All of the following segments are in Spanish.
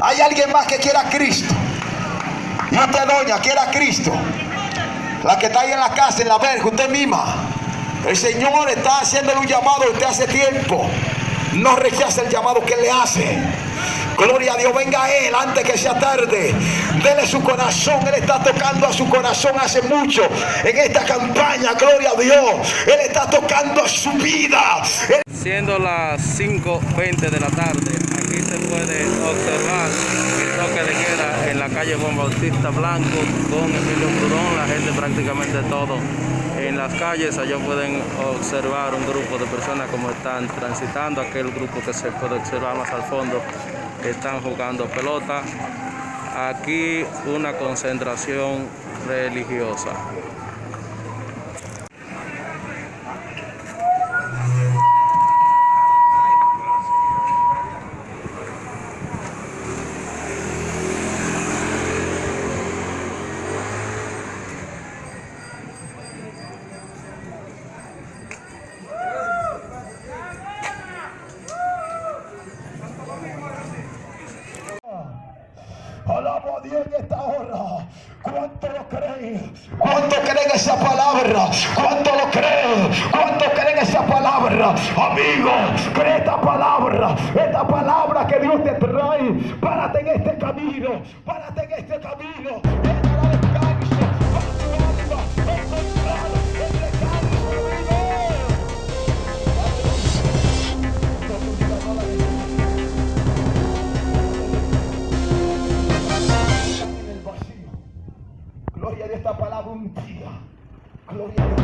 Hay alguien más que quiera a Cristo. Y usted, doña, quiera a Cristo. La que está ahí en la casa, en la verja, usted misma. El Señor está haciéndole un llamado a usted hace tiempo. No rechace el llamado que le hace. Gloria a Dios, venga a Él antes que sea tarde. Dele su corazón. Él está tocando a su corazón hace mucho en esta campaña. Gloria a Dios. Él está tocando a su vida. Él- Siendo las 5.20 de la tarde, aquí se puede observar el toque de queda en la calle Juan Bautista Blanco con Emilio Prudón, la gente prácticamente todo en las calles. Allá pueden observar un grupo de personas como están transitando, aquel grupo que se puede observar más al fondo, están jugando pelota. Aquí una concentración religiosa. Alabo a Dios en esta hora. ¿Cuánto lo creen? ¿Cuánto creen esa palabra? ¿Cuánto lo creen? ¿Cuánto creen esa palabra? Amigo, cree esta palabra. Esta palabra que Dios te trae. Párate en este camino. Párate en este camino. Gloria Dios, esta palabra un día. Gloria a Dios.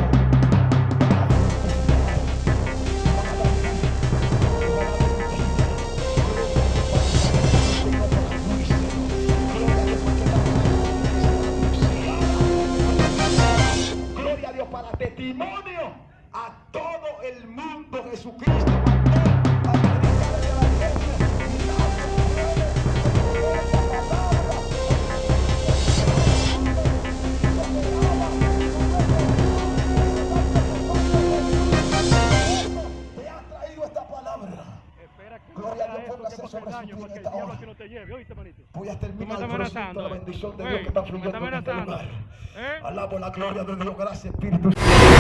Gloria a Dios para testimonio a todo el mundo Jesucristo daño, para que en el esta diablo hora. aquí no te lleve, ¿oíste, manito? Voy a terminar el la bendición de Ey, Dios que está fluyendo en este lugar. ¿Eh? Alabo la gloria de Dios. Gracias, Espíritu Santo.